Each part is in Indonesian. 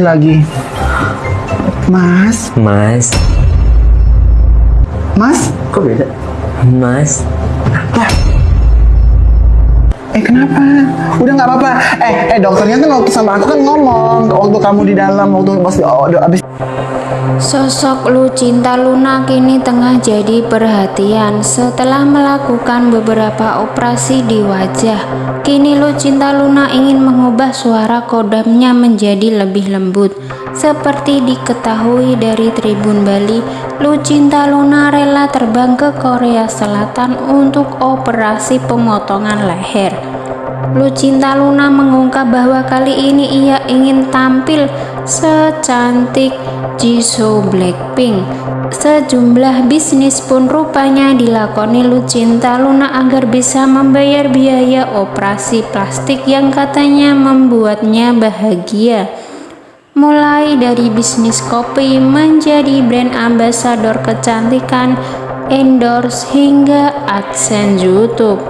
lagi. Mas, Mas, Mas, Kok beda? Mas, eh kenapa? Udah nggak apa-apa. Eh, eh dokternya kan waktu sama aku kan ngomong waktu kamu di dalam waktu pas oh, abis Sosok Lucinta Luna kini tengah jadi perhatian setelah melakukan beberapa operasi di wajah. Kini Lucinta Luna ingin mengubah suara kodamnya menjadi lebih lembut. Seperti diketahui dari Tribun Bali, Lucinta Luna rela terbang ke Korea Selatan untuk operasi pemotongan leher. Lucinta Luna mengungkap bahwa kali ini ia ingin tampil secantik Jisoo Blackpink. Sejumlah bisnis pun rupanya dilakoni Lucinta Luna agar bisa membayar biaya operasi plastik yang katanya membuatnya bahagia. Mulai dari bisnis kopi menjadi brand ambassador kecantikan, endorse hingga AdSense YouTube.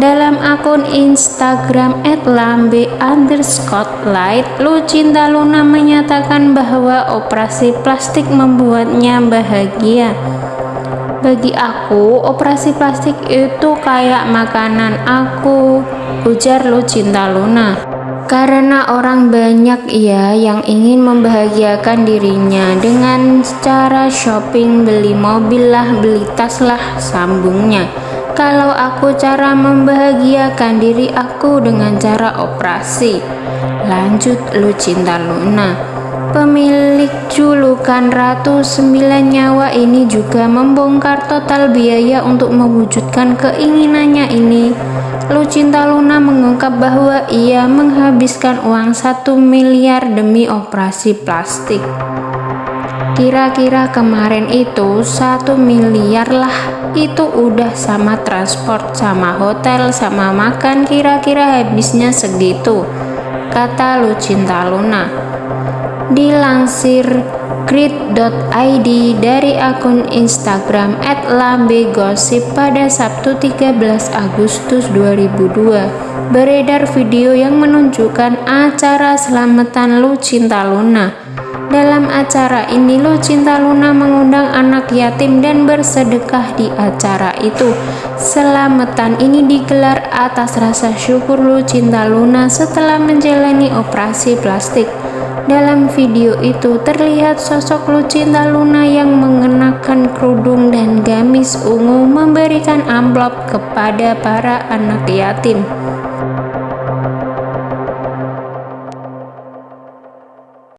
Dalam akun Instagram @lambe underscore light, Lucinta Luna menyatakan bahwa operasi plastik membuatnya bahagia. Bagi aku, operasi plastik itu kayak makanan aku, ujar Lucinta Luna. Karena orang banyak ya yang ingin membahagiakan dirinya dengan cara shopping, beli mobil lah, beli tas lah, sambungnya. Kalau aku cara membahagiakan diri aku dengan cara operasi. Lanjut Lucinta Luna. Pemilik julukan Ratu Sembilan Nyawa ini juga membongkar total biaya untuk mewujudkan keinginannya ini. Lucinta Luna mengungkap bahwa ia menghabiskan uang satu miliar demi operasi plastik. Kira-kira kemarin itu satu miliar lah itu udah sama transport sama hotel sama makan kira-kira habisnya segitu kata Lucinta Luna dilansir grid.id dari akun Instagram @lambegosip pada Sabtu 13 Agustus 2002 beredar video yang menunjukkan acara selamatan Lucinta Luna dalam acara ini Lucinta Luna mengundang anak yatim dan bersedekah di acara itu. Selamatan ini digelar atas rasa syukur Lucinta Luna setelah menjalani operasi plastik. Dalam video itu terlihat sosok Lucinta Luna yang mengenakan kerudung dan gamis ungu memberikan amplop kepada para anak yatim.